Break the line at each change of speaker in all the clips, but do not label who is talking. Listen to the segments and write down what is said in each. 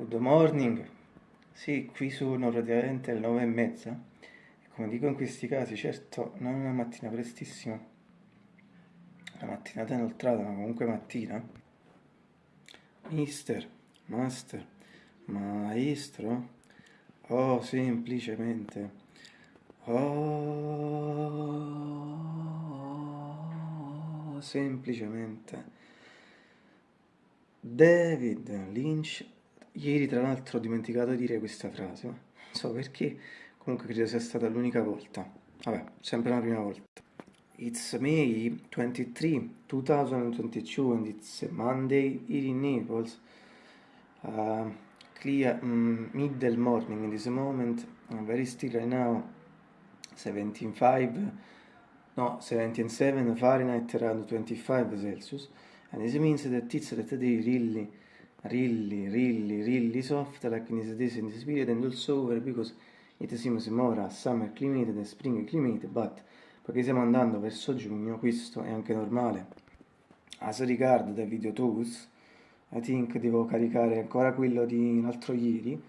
Good morning, sì, qui sono praticamente le nove e mezza. Come dico in questi casi, certo non è una mattina prestissima, una mattinata inoltrata, ma comunque mattina. Mister, master, maestro, oh, semplicemente, oh, semplicemente. David Lynch Ieri tra l'altro ho dimenticato di dire questa frase, non so perché, comunque credo sia stata l'unica volta. Vabbè, sempre la prima volta. It's May 23, 2022 and it's Monday here in Naples. Uh, clear um, middle morning in this moment, uh, very still right now, 17.5, no, 17.7 Fahrenheit around 25 Celsius. And this means that it's that day really really, really, really soft like in this days in this period and also over because it seems more a summer climate than spring climate, but perché stiamo andando verso giugno, questo è anche normale. As regard the video tools, I think devo caricare ancora quello di l'altro ieri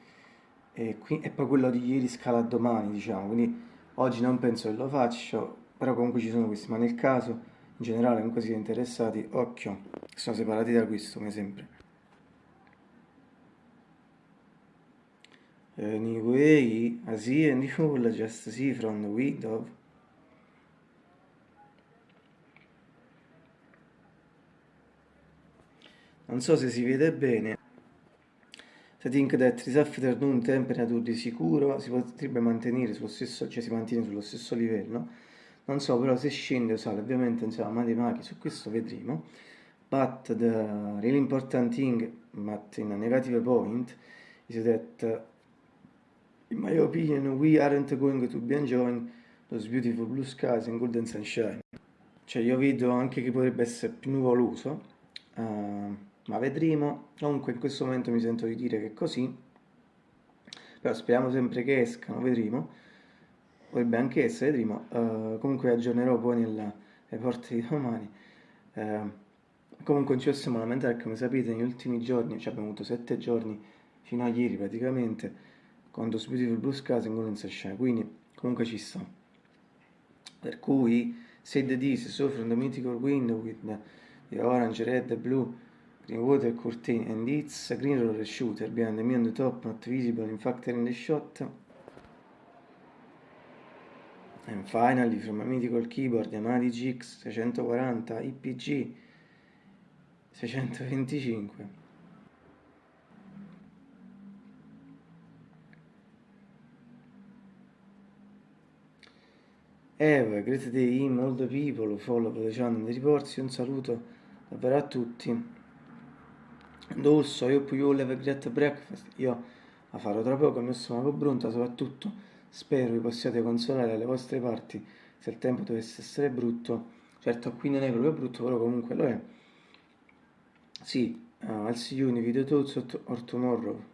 e, qui, e poi quello di ieri scala domani, diciamo, quindi oggi non penso che lo faccio, però comunque ci sono questi, ma nel caso in generale comunque siete interessati, occhio, sono separati da questo come sempre. Anyway, I see a just see from the window. Non so se si vede bene. Se think that this afternoon temperature di sicuro si potrebbe mantenere sullo stesso, cioè si mantiene sullo stesso livello. Non so però se scende o sale, ovviamente insomma matematiche su questo vedremo. But the really important thing, but in a negative point, is that In my opinion, we aren't going to be enjoying those beautiful blue skies and golden sunshine. Cioè io vedo anche che potrebbe essere più nuvoloso, uh, ma vedremo. Comunque in questo momento mi sento di dire che è così, però speriamo sempre che escano, vedremo. Potrebbe anche essere, vedremo. Uh, comunque aggiornerò poi nella porte di domani. Uh, comunque non ci possiamo lamentare, come sapete negli ultimi giorni, cioè abbiamo avuto sette giorni fino a ieri praticamente, quando Beautiful Blue Skies in Golden Sunshine, quindi comunque ci sta. Per cui, say the this, so from the mythical window with the, orange, red, the blue, green water curtain, and it's a green roller shooter behind me on the top, not visible in fact in the shot. And finally, from a mythical keyboard, Yamaha GX 640 IPG 625. Eva, in all the people, follow the channel di riporsi, un saluto davvero a tutti. And also, I hope you all have a great breakfast. Io la farò tra poco, mi sono pronta, soprattutto spero vi possiate consolare alle vostre parti se il tempo dovesse essere brutto. Certo, qui non è proprio brutto, però comunque lo è. Sì, uh, I'll see you in the video thoughts or tomorrow.